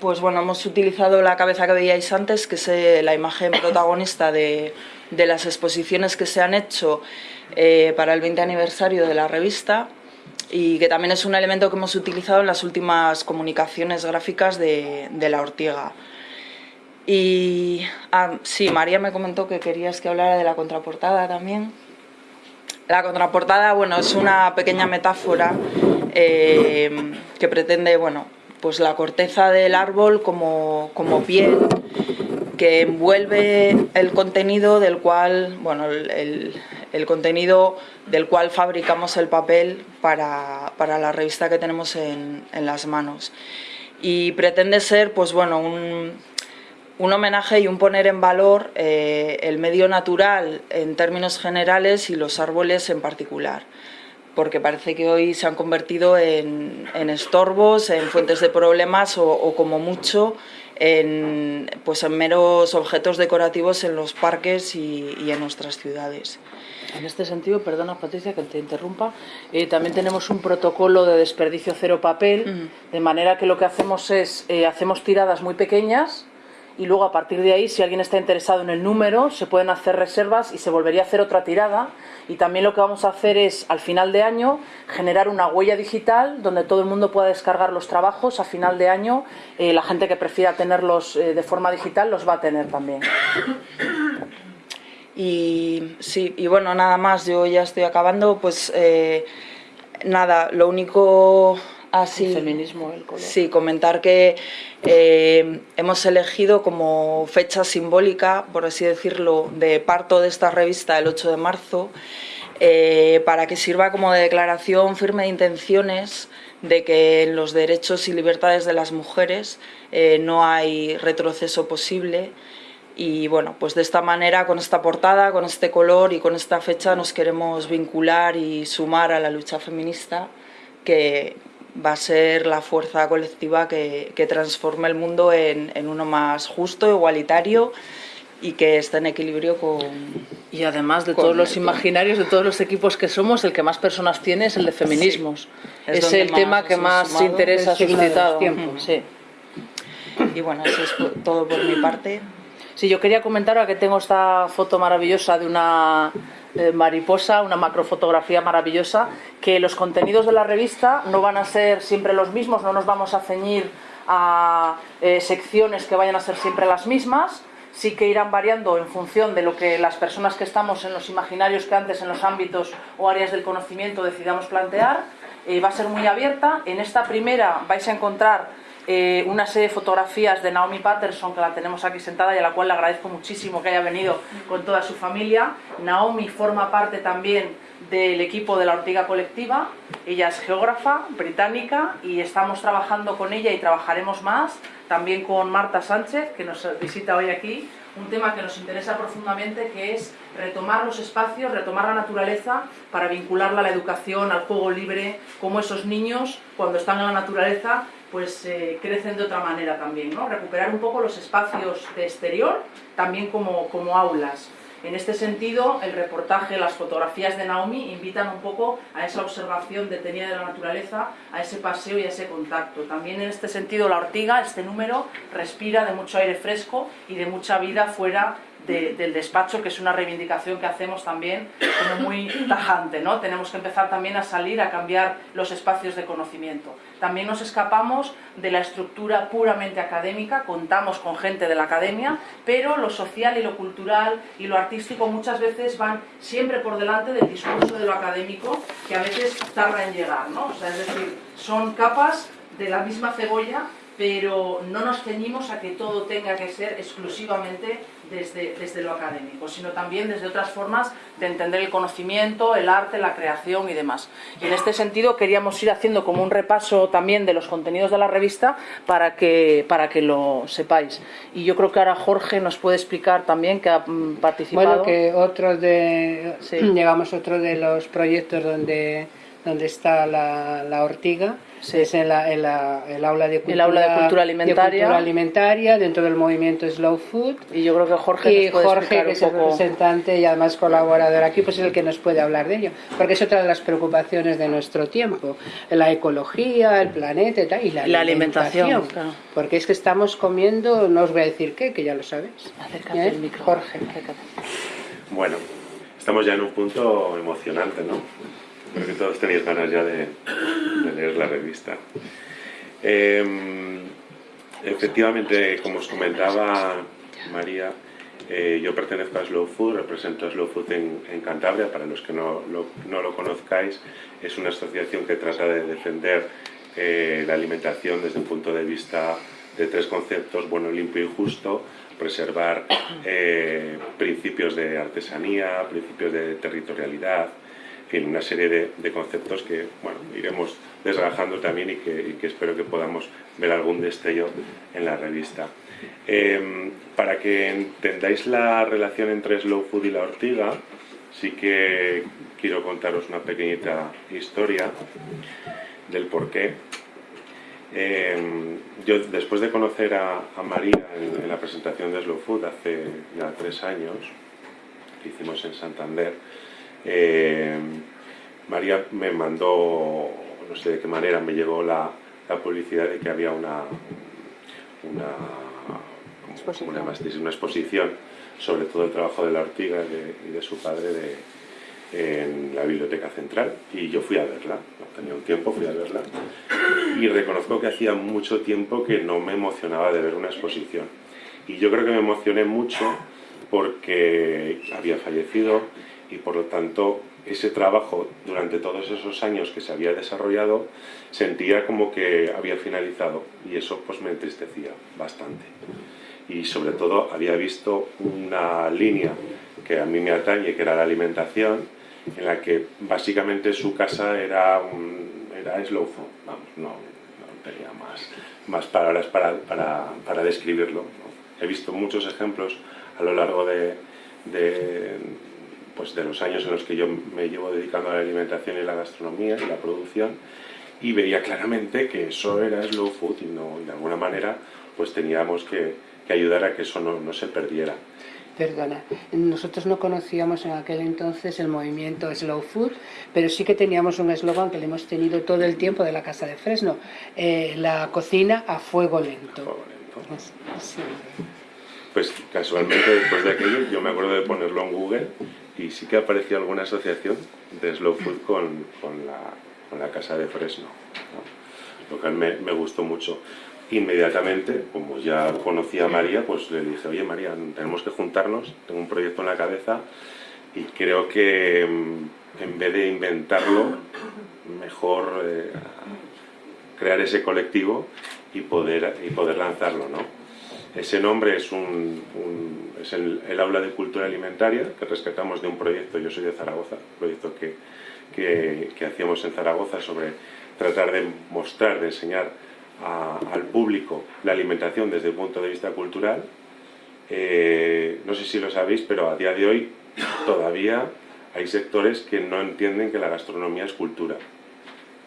pues bueno, hemos utilizado la cabeza que veíais antes, que es la imagen protagonista de de las exposiciones que se han hecho eh, para el 20 aniversario de la revista y que también es un elemento que hemos utilizado en las últimas comunicaciones gráficas de, La Ortiga. Y ah, sí, María me comentó que querías que hablara de la contraportada también. La contraportada, bueno, es una pequeña metáfora eh, que pretende, bueno, pues la corteza del árbol como, como piel que envuelve el contenido del cual, bueno, el, contenido del cual fabricamos el papel para, la revista que tenemos en, las manos. Y pretende ser, pues bueno, un, homenaje y un poner en valor eh, el medio natural en términos generales y los árboles en particular porque parece que hoy se han convertido en, estorbos, en fuentes de problemas o como mucho en, pues en meros objetos decorativos en los parques y, en nuestras ciudades. En este sentido, perdona Patricia que te interrumpa, eh, también tenemos un protocolo de desperdicio cero papel, de manera que lo que hacemos es, eh, hacemos tiradas muy pequeñas y luego a partir de ahí, si alguien está interesado en el número, se pueden hacer reservas y se volvería a hacer otra tirada. Y también lo que vamos a hacer es, al final de año, generar una huella digital donde todo el mundo pueda descargar los trabajos. A final de año, eh, la gente que prefiera tenerlos eh, de forma digital los va a tener también. Y sí, y bueno, nada más, yo ya estoy acabando, pues eh, nada, lo único Así, feminismo, el color. Sí, comentar que eh, hemos elegido como fecha simbólica, por así decirlo, de parto de esta revista el 8 de marzo, eh, para que sirva como declaración firme de intenciones de que en los derechos y libertades de las mujeres eh, no hay retroceso posible y bueno, pues de esta manera, con esta portada, con este color y con esta fecha nos queremos vincular y sumar a la lucha feminista que va a ser la fuerza colectiva que, transforme el mundo en, uno más justo, igualitario y que esté en equilibrio con... Y además de todos los imaginarios, de todos los equipos que somos, el que más personas tiene es el de feminismos. es, el tema que más interesa ha suscitado. Sí. Y bueno, eso es todo por mi parte. Sí, yo quería comentar ahora que tengo esta foto maravillosa de una eh, mariposa, una macrofotografía maravillosa, que los contenidos de la revista no van a ser siempre los mismos, no nos vamos a ceñir a eh, secciones que vayan a ser siempre las mismas, sí que irán variando en función de lo que las personas que estamos en los imaginarios que antes en los ámbitos o áreas del conocimiento decidamos plantear. Eh, va a ser muy abierta. En esta primera vais a encontrar eh, una serie de fotografías de Naomi Patterson, que la tenemos aquí sentada y a la cual le agradezco muchísimo que haya venido con toda su familia. Naomi forma parte también del equipo de la Ortiga Colectiva. Ella es geógrafa británica y estamos trabajando con ella y trabajaremos más, también con Marta Sánchez, que nos visita hoy aquí, un tema que nos interesa profundamente, que es retomar los espacios, retomar la naturaleza para vincularla a la educación, al juego libre, como esos niños, cuando están en la naturaleza, pues eh, crecen de otra manera también, ¿no? Recuperar un poco los espacios de exterior, también como, como aulas. En este sentido, el reportaje, las fotografías de Naomi invitan un poco a esa observación detenida de la naturaleza, a ese paseo y a ese contacto. También en este sentido, la ortiga, este número, respira de mucho aire fresco y de mucha vida fuera del despacho, que es una reivindicación que hacemos también muy tajante. ¿no? Tenemos que empezar también a salir a cambiar los espacios de conocimiento. También nos escapamos de la estructura puramente académica, contamos con gente de la academia, pero lo social y lo cultural y lo artístico muchas veces van siempre por delante del discurso de lo académico, que a veces tarda en llegar. ¿no? Es decir, son capas de la misma cebolla pero no nos ceñimos a que todo tenga que ser exclusivamente desde, desde lo académico, sino también desde otras formas de entender el conocimiento, el arte, la creación y demás. Y en este sentido queríamos ir haciendo como un repaso también de los contenidos de la revista para que, para que lo sepáis. Y yo creo que ahora Jorge nos puede explicar también que ha mm, participado. Bueno, que otro de, llegamos otro de los proyectos donde, donde está la, la ortiga, es en, la, el aula de cultura, el aula de cultura alimentaria. alimentaria dentro del movimiento Slow Food. Y yo creo que Jorge y Jorge, que es el representante y además colaborador aquí, pues es el que nos puede hablar de ello. Porque es otra de las preocupaciones de nuestro tiempo. La ecología, el planeta y, la, alimentación. Porque es que estamos comiendo, no os voy a decir qué, que ya lo sabéis. Acércate ¿Eh? micro. Jorge. Bueno, estamos ya en un punto emocionante, ¿no? Porque todos tenéis ganas ya de, leer la revista. Em, efectivamente, como os comentaba María, eh, yo pertenezco a Slow Food, represento a Slow Food en, Cantabria, para los que no lo, conozcáis, es una asociación que trata de defender eh, la alimentación desde un punto de vista de tres conceptos, bueno, limpio y justo, preservar eh, principios de artesanía, principios de territorialidad, fin, una serie de, conceptos que bueno, iremos desgajando también y que, espero que podamos ver algún destello en la revista. Em, para que entendáis la relación entre Slow Food y la ortiga, sí que quiero contaros una pequeñita historia del porqué. Em, yo, después de conocer a, María en, en, la presentación de Slow Food hace ya tres años, que hicimos en Santander, eh, María me mandó, no sé de qué manera, me llegó la, publicidad de que había una, una, una, exposición sobre todo el trabajo de la ortiga y de, su padre en la biblioteca central y yo fui a verla, no tenía un tiempo, fui a verla. Y reconozco que hacía mucho tiempo que no me emocionaba de ver una exposición. Y yo creo que me emocioné mucho porque había fallecido y por lo tanto ese trabajo durante todos esos años que se había desarrollado sentía como que había finalizado y eso pues me entristecía bastante. Y sobre todo había visto una línea que a mí me atañe que era la alimentación en la que básicamente su casa era, un, era slow vamos, no, tenía más, más palabras para, para, para describirlo he visto muchos ejemplos a lo largo de pues, de los años en los que yo me llevo dedicando a la alimentación y la gastronomía y la producción y veía claramente que eso era slow food y, no, de alguna manera pues teníamos que, ayudar a que eso no, se perdiera. Perdona, nosotros no conocíamos en aquel entonces el movimiento Slow Food, pero sí que teníamos un eslogan que le hemos tenido todo el tiempo de la Casa de Fresno, eh, la cocina a fuego lento. fuego lento. Pues casualmente después de aquello yo me acuerdo de ponerlo en Google y sí que apareció alguna asociación de Slow Food con, con, la, con la, Casa de Fresno, lo que me, me, gustó mucho. Inmediatamente, como ya conocía a María, pues le dije, oye María, tenemos que juntarnos, tengo un proyecto en la cabeza y creo que mm, en vez de inventarlo, mejor eh, crear ese colectivo y poder, y poder lanzarlo, ¿no? Ese nombre es, un, es el, aula de cultura alimentaria que rescatamos de un proyecto, yo soy de Zaragoza, un proyecto que, que, hacíamos en Zaragoza sobre tratar de mostrar, de enseñar al público la alimentación desde el punto de vista cultural. Eh, no sé si lo sabéis, pero a día de hoy todavía hay sectores que no entienden que la gastronomía es cultura.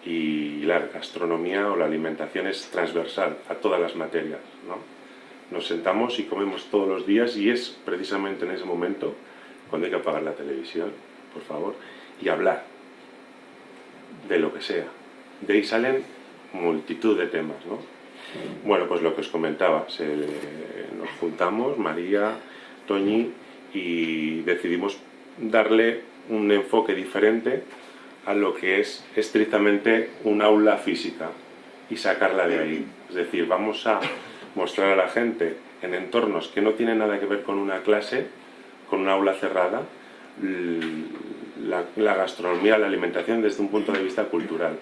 Y la gastronomía o la alimentación es transversal a todas las materias. ¿no? Nos sentamos y comemos todos los días y es precisamente en ese momento cuando hay que apagar la televisión, por favor, y hablar de lo que sea. De ahí salen multitud de temas, ¿no? Bueno, pues lo que os comentaba, nos juntamos, María, Toñi y decidimos darle un enfoque diferente a lo que es estrictamente un aula física y sacarla de ahí. Es decir, vamos a mostrar a la gente en entornos que no tienen nada que ver con una clase, con una aula cerrada, la, gastronomía, la alimentación desde un punto de vista cultural.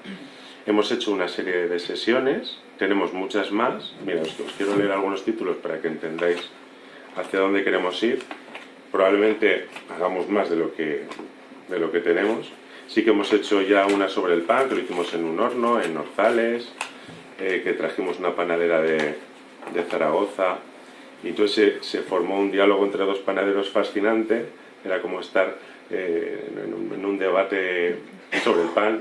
Hemos hecho una serie de sesiones, tenemos muchas más. Mira, os, quiero leer algunos títulos para que entendáis hacia dónde queremos ir. Probablemente hagamos más de lo que, de lo que tenemos. Sí que hemos hecho ya una sobre el pan, que lo hicimos en un horno, en Orzales, eh, que trajimos una panadera de, de Zaragoza. Y entonces se, formó un diálogo entre dos panaderos fascinante. Era como estar eh, en, un, debate sobre el pan.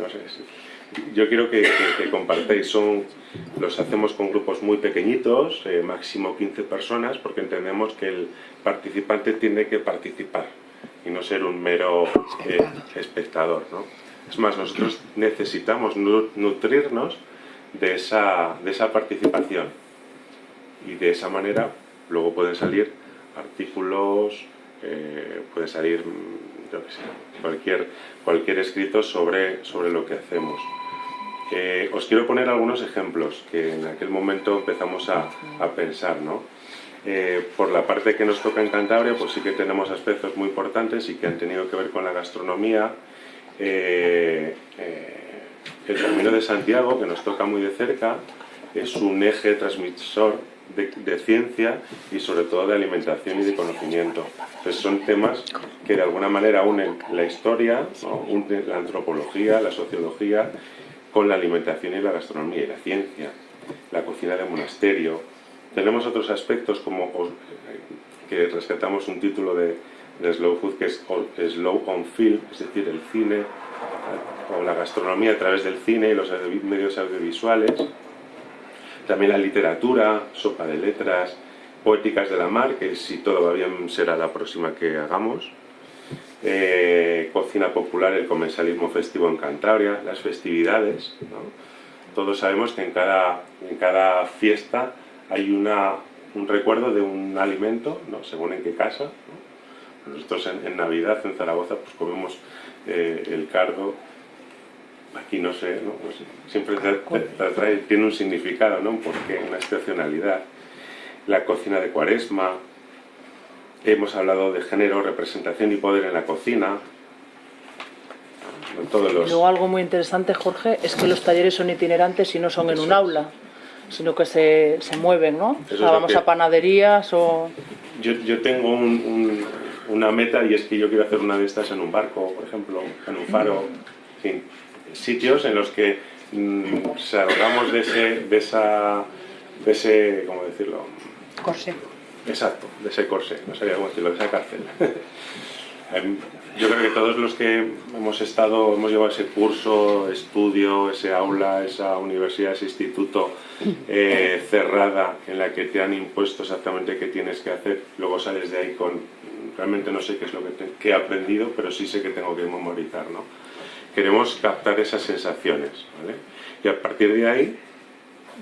yo quiero que, que, compartáis. Son, los hacemos con grupos muy pequeñitos, eh, máximo 15 personas, porque entendemos que el participante tiene que participar y no ser un mero espectador. ¿no? Es más, nosotros necesitamos nutrirnos de esa, de esa participación. Y de esa manera luego pueden salir artículos, eh, puede salir mm, cualquier, cualquier escrito sobre, sobre lo que hacemos. Eh, os quiero poner algunos ejemplos que en aquel momento empezamos a, a pensar. ¿no? Eh, por la parte que nos toca en Cantabria, pues sí que tenemos aspectos muy importantes y que han tenido que ver con la gastronomía. Eh, el Camino de Santiago, que nos toca muy de cerca, es un eje transmisor de, ciencia y sobre todo de alimentación y de conocimiento. Entonces son temas que de alguna manera unen la historia, la antropología, la sociología, con la alimentación y la gastronomía y la ciencia, la cocina de monasterio. Tenemos otros aspectos como que rescatamos un título de, de Slow Food que es Slow on Film, es decir, el cine o la gastronomía a través del cine y los medios audiovisuales, también la literatura, sopa de letras, poéticas de la mar, que si todo va bien será la próxima que hagamos, eh, cocina popular, el comensalismo festivo en Cantabria, las festividades. Todos sabemos que en cada, en cada fiesta hay una, un recuerdo de un alimento, ¿no? según en qué casa. Nosotros en, Navidad, en Zaragoza, pues comemos eh, el cardo aquí no sé, pues siempre tiene un significado, ¿no? un porqué, una excepcionalidad. La cocina de cuaresma, hemos hablado de género, representación y poder en la cocina. Todos los... Luego algo muy interesante, Jorge, es que los talleres son itinerantes y no son en un aula, sino que se, se mueven, ¿no? O sea, vamos a panaderías o... Yo, yo tengo una meta y es que yo quiero hacer una de estas en un barco, por ejemplo, en un faro, en fin sitios en los que mm, salgamos de ese, de esa, de ese, ¿cómo decirlo? Corsé. Exacto, de ese corsé, no sabía cómo decirlo, de esa cárcel. Em, yo creo que todos los que hemos estado, hemos llevado ese curso, estudio, ese aula, esa universidad, ese instituto eh, cerrada en la que te han impuesto exactamente qué tienes que hacer, luego sales de ahí con, realmente no sé qué es lo que, he aprendido, pero sí sé que tengo que memorizar, ¿no? Queremos captar esas sensaciones. Y a partir de ahí,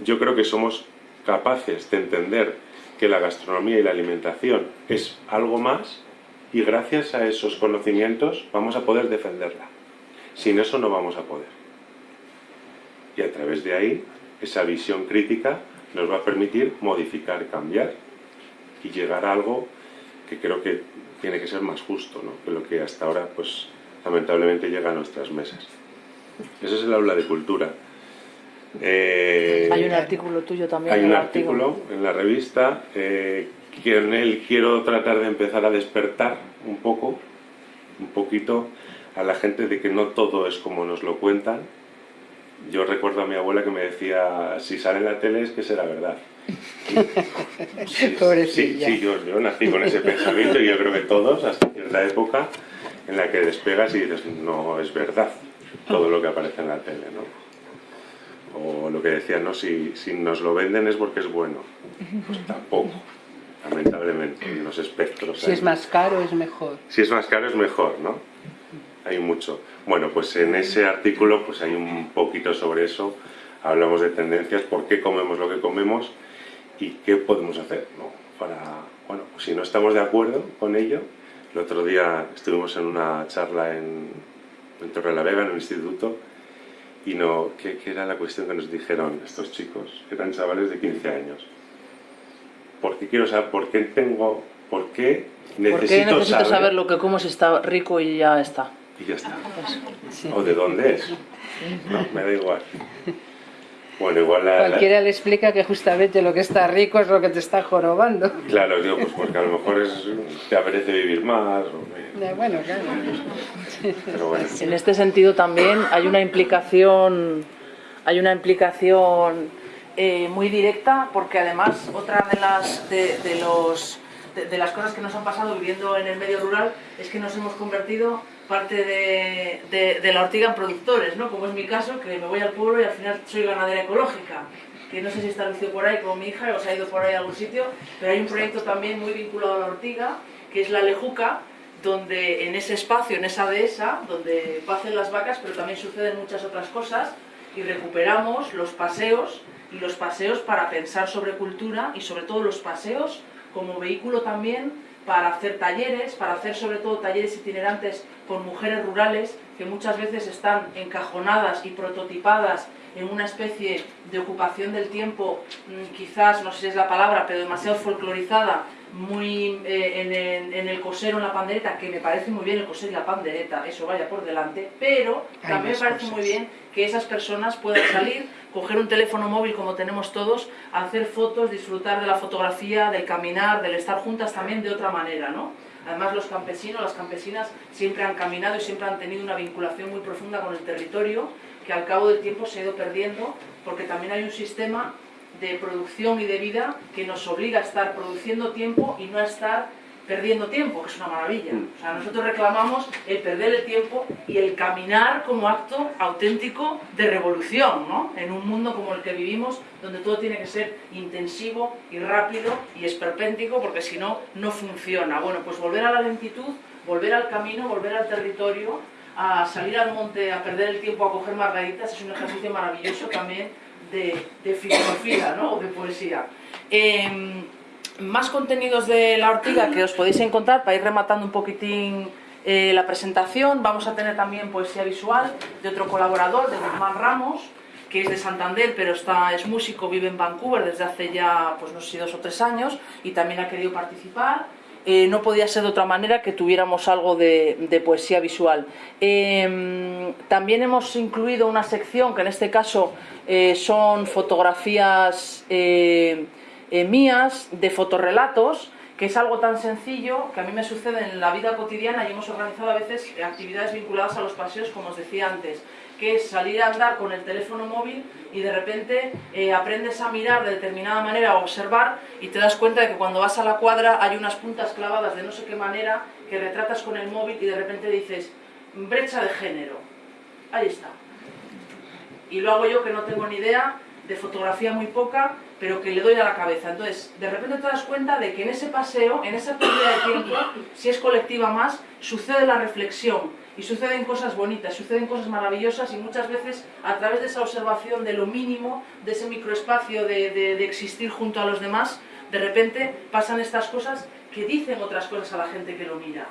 yo creo que somos capaces de entender que la gastronomía y la alimentación es algo más y gracias a esos conocimientos vamos a poder defenderla. Sin eso no vamos a poder. Y a través de ahí, esa visión crítica nos va a permitir modificar, cambiar y llegar a algo que creo que tiene que ser más justo ¿no? que lo que hasta ahora pues, lamentablemente llega a nuestras mesas. Ese es el aula de cultura. Eh, hay un artículo tuyo también. Hay un artículo en la revista eh, que en él quiero tratar de empezar a despertar un poco, un poquito a la gente de que no todo es como nos lo cuentan. Yo recuerdo a mi abuela que me decía, si sale en la tele es que será verdad. Sí, sí, sí yo, yo, nací con ese pensamiento y yo creo que todos, hasta cierta época, en la que despegas y dices, no es verdad todo lo que aparece en la tele, ¿no? O lo que decían, no, si, si nos lo venden es porque es bueno. Pues tampoco, lamentablemente, los espectros. Si es más caro es mejor. Si es más caro es mejor, ¿no? Hay mucho. Bueno, pues en ese artículo pues hay un poquito sobre eso. Hablamos de tendencias, por qué comemos lo que comemos y qué podemos hacer, ¿no? Para, bueno, pues si no estamos de acuerdo con ello, El otro día estuvimos en una charla en, en Torre la Vega, en un instituto, y no, ¿qué, ¿qué, era la cuestión que nos dijeron estos chicos? Que eran chavales de 15 años. ¿Por qué quiero saber, por qué tengo, por qué necesito, ¿Por qué necesito saber, lo que como si está rico y ya está? Y ya está. Sí. ¿O de dónde es? No, me da igual. Bueno, igual la, Cualquiera la... le explica que justamente lo que está rico es lo que te está jorobando. Claro, digo, pues porque a lo mejor es, te apetece vivir más. O... Ya, bueno, claro. Pero bueno. En este sentido también hay una implicación, hay una implicación eh, muy directa, porque además otra de las, de, de los, de, de las cosas que nos han pasado viviendo en el medio rural es que nos hemos convertido parte de, de, la ortiga en productores, ¿no? como es mi caso, que me voy al pueblo y al final soy ganadera ecológica, que no sé si está lucido por ahí como mi hija o se ha ido por ahí a algún sitio, pero hay un proyecto también muy vinculado a la ortiga, que es la Lejuca, donde en ese espacio, en esa dehesa, donde pacen las vacas, pero también suceden muchas otras cosas, y recuperamos los paseos, y los paseos para pensar sobre cultura, y sobre todo los paseos como vehículo también para hacer talleres, para hacer sobre todo talleres itinerantes con mujeres rurales que muchas veces están encajonadas y prototipadas en una especie de ocupación del tiempo, quizás, no sé si es la palabra, pero demasiado folclorizada, muy eh, en, el, en, el, cosero, en la pandereta, que me parece muy bien el coser y la pandereta, eso vaya por delante, pero Hay también me parece cosas. muy bien que esas personas puedan salir, coger un teléfono móvil como tenemos todos, hacer fotos, disfrutar de la fotografía, del caminar, del estar juntas también de otra manera, ¿no? Además los campesinos, las campesinas siempre han caminado y siempre han tenido una vinculación muy profunda con el territorio que al cabo del tiempo se ha ido perdiendo porque también hay un sistema de producción y de vida que nos obliga a estar produciendo tiempo y no a estar perdiendo tiempo, que es una maravilla. O sea, nosotros reclamamos el perder el tiempo y el caminar como acto auténtico de revolución, ¿no? En un mundo como el que vivimos, donde todo tiene que ser intensivo y rápido y esperpéntico, porque si no, no funciona. Bueno, pues volver a la lentitud, volver al camino, volver al territorio, a salir al monte, a perder el tiempo, a coger margaritas, es un ejercicio maravilloso también de, de filosofía, ¿no? O de poesía. Eh, más contenidos de la ortiga que os podéis encontrar para ir rematando un poquitín eh, la presentación. Vamos a tener también poesía visual de otro colaborador, de Guzmán Ramos, que es de Santander, pero está, es músico, vive en Vancouver desde hace ya, pues no sé dos o tres años, y también ha querido participar. Eh, no podía ser de otra manera que tuviéramos algo de, poesía visual. Eh, también hemos incluido una sección que en este caso eh, son fotografías eh, mías de fotorrelatos, que es algo tan sencillo que a mí me sucede en la vida cotidiana y hemos organizado a veces actividades vinculadas a los paseos, como os decía antes, que es salir a andar con el teléfono móvil y de repente eh, aprendes a mirar de determinada manera, a observar y te das cuenta de que cuando vas a la cuadra hay unas puntas clavadas de no sé qué manera que retratas con el móvil y de repente dices, brecha de género, ahí está. Y lo hago yo que no tengo ni idea, de fotografía muy poca, pero que le doy a la cabeza. Entonces, de repente te das cuenta de que en ese paseo, en esa pérdida de tiempo, si es colectiva más, sucede la reflexión y suceden cosas bonitas, suceden cosas maravillosas y muchas veces a través de esa observación de lo mínimo, de ese microespacio de, de, de existir junto a los demás, de repente pasan estas cosas que dicen otras cosas a la gente que lo mira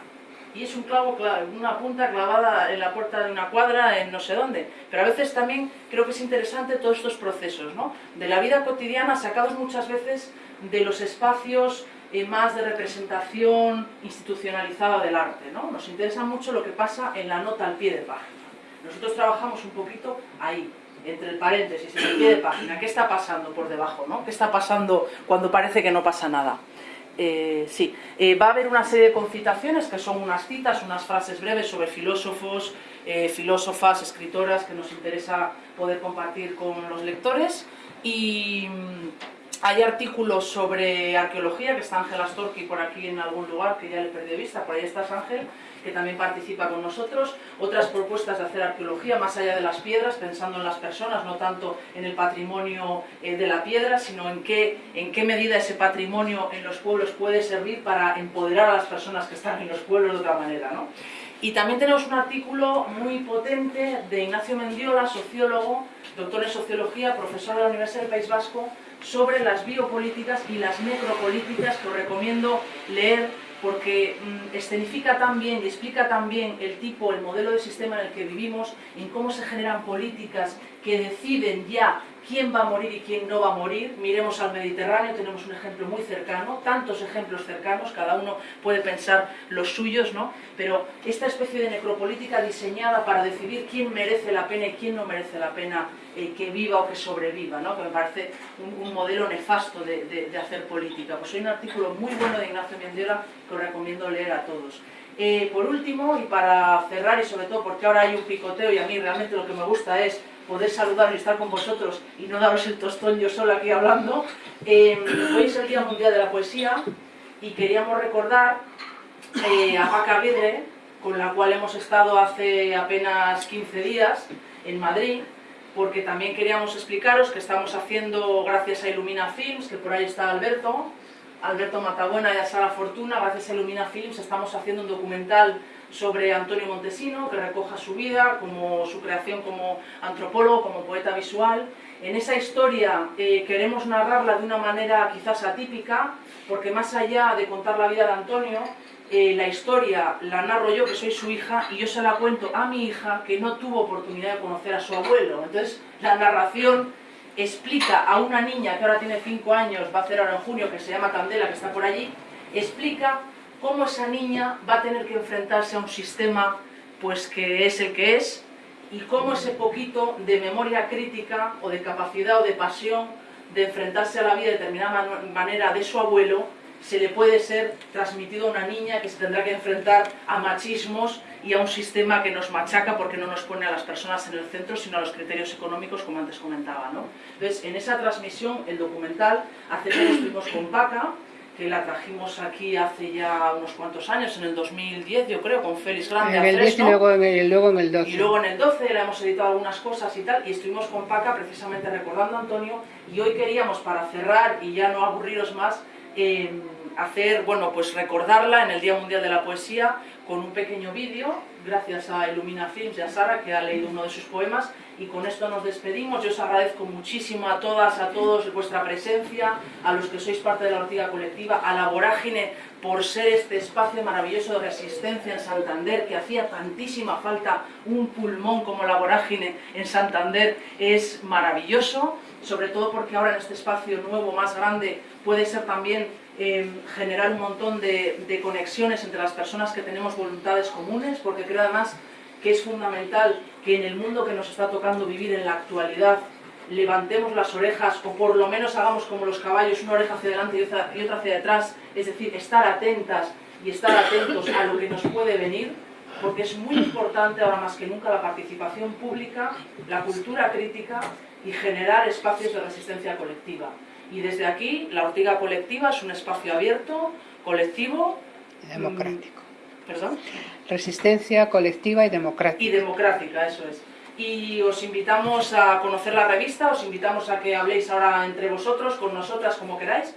y es un clavo, una punta clavada en la puerta de una cuadra en no sé dónde. Pero a veces también creo que es interesante todos estos procesos, ¿no? De la vida cotidiana, sacados muchas veces de los espacios eh, más de representación institucionalizada del arte, ¿no? Nos interesa mucho lo que pasa en la nota al pie de página. Nosotros trabajamos un poquito ahí, entre el paréntesis, en el pie de página. ¿Qué está pasando por debajo, no? ¿Qué está pasando cuando parece que no pasa nada? Eh, sí, eh, va a haber una serie de concitaciones que son unas citas, unas frases breves sobre filósofos, eh, filósofas, escritoras que nos interesa poder compartir con los lectores. Y mm, hay artículos sobre arqueología que está Ángel Astorqui por aquí en algún lugar que ya le perdí de vista, por ahí estás Ángel, que también participa con nosotros, otras propuestas de hacer arqueología más allá de las piedras, pensando en las personas, no tanto en el patrimonio eh, de la piedra, sino en qué, en qué medida ese patrimonio en los pueblos puede servir para empoderar a las personas que están en los pueblos de otra manera. ¿no? Y también tenemos un artículo muy potente de Ignacio Mendiola, sociólogo, doctor en sociología, profesor de la Universidad del País Vasco, sobre las biopolíticas y las necropolíticas que os recomiendo leer porque mm, escenifica también y explica también el tipo, el modelo de sistema en el que vivimos, en cómo se generan políticas que deciden ya quién va a morir y quién no va a morir. Miremos al Mediterráneo, tenemos un ejemplo muy cercano, tantos ejemplos cercanos, cada uno puede pensar los suyos, ¿no? Pero esta especie de necropolítica diseñada para decidir quién merece la pena y quién no merece la pena eh, que viva o que sobreviva, ¿no? Que me parece un, modelo nefasto de, hacer política. Pues hay un artículo muy bueno de Ignacio Mendiola que os recomiendo leer a todos. Eh, por último, y para cerrar, y sobre todo porque ahora hay un picoteo y a mí realmente lo que me gusta es poder saludar y estar con vosotros y no daros el tostón yo sola aquí hablando. Eh, hoy es el Día Mundial de la Poesía y queríamos recordar eh, a Paca Vidre, con la cual hemos estado hace apenas 15 días en Madrid, porque también queríamos explicaros que estamos haciendo, gracias a Illumina Films, que por ahí está Alberto, Alberto Matabuena y a Sara Fortuna, gracias a Illumina Films estamos haciendo un documental sobre Antonio Montesino, que recoja su vida, como su creación como antropólogo, como poeta visual. En esa historia eh, queremos narrarla de una manera quizás atípica, porque más allá de contar la vida de Antonio, eh, la historia la narro yo, que soy su hija, y yo se la cuento a mi hija, que no tuvo oportunidad de conocer a su abuelo. Entonces, la narración explica a una niña que ahora tiene 5 años, va a hacer ahora en junio, que se llama Candela, que está por allí, explica cómo esa niña va a tener que enfrentarse a un sistema pues que es el que es y cómo ese poquito de memoria crítica o de capacidad o de pasión de enfrentarse a la vida de determinada manera de su abuelo se le puede ser transmitido a una niña que se tendrá que enfrentar a machismos y a un sistema que nos machaca porque no nos pone a las personas en el centro, sino a los criterios económicos, como antes comentaba. ¿no? Entonces, en esa transmisión, el documental, hace que estuvimos con Paca, que la trajimos aquí hace ya unos cuantos años, en el 2010 yo creo, con Félix Grande. En el 10 y luego en, el, luego en el 12. Y luego en el 12 le hemos editado algunas cosas y tal, y estuvimos con Paca precisamente recordando a Antonio, y hoy queríamos, para cerrar y ya no aburriros más, eh, hacer, bueno, pues recordarla en el Día Mundial de la Poesía con un pequeño vídeo, gracias a Illumina Films y a Sara, que ha leído uno de sus poemas, y con esto nos despedimos. Yo os agradezco muchísimo a todas, a todos vuestra presencia, a los que sois parte de la Ortiga Colectiva, a la Vorágine por ser este espacio maravilloso de resistencia en Santander, que hacía tantísima falta un pulmón como la Vorágine en Santander, es maravilloso, sobre todo porque ahora en este espacio nuevo, más grande, puede ser también eh, generar un montón de, de, conexiones entre las personas que tenemos voluntades comunes, porque creo además que es fundamental que en el mundo que nos está tocando vivir en la actualidad levantemos las orejas o por lo menos hagamos como los caballos, una oreja hacia adelante y otra, y otra hacia detrás, es decir, estar atentas y estar atentos a lo que nos puede venir, porque es muy importante ahora más que nunca la participación pública, la cultura crítica y generar espacios de resistencia colectiva. Y desde aquí, la Ortiga Colectiva es un espacio abierto, colectivo... Y democrático. ¿Perdón? Resistencia colectiva y democrática. Y democrática, eso es. Y os invitamos a conocer la revista, os invitamos a que habléis ahora entre vosotros, con nosotras, como queráis,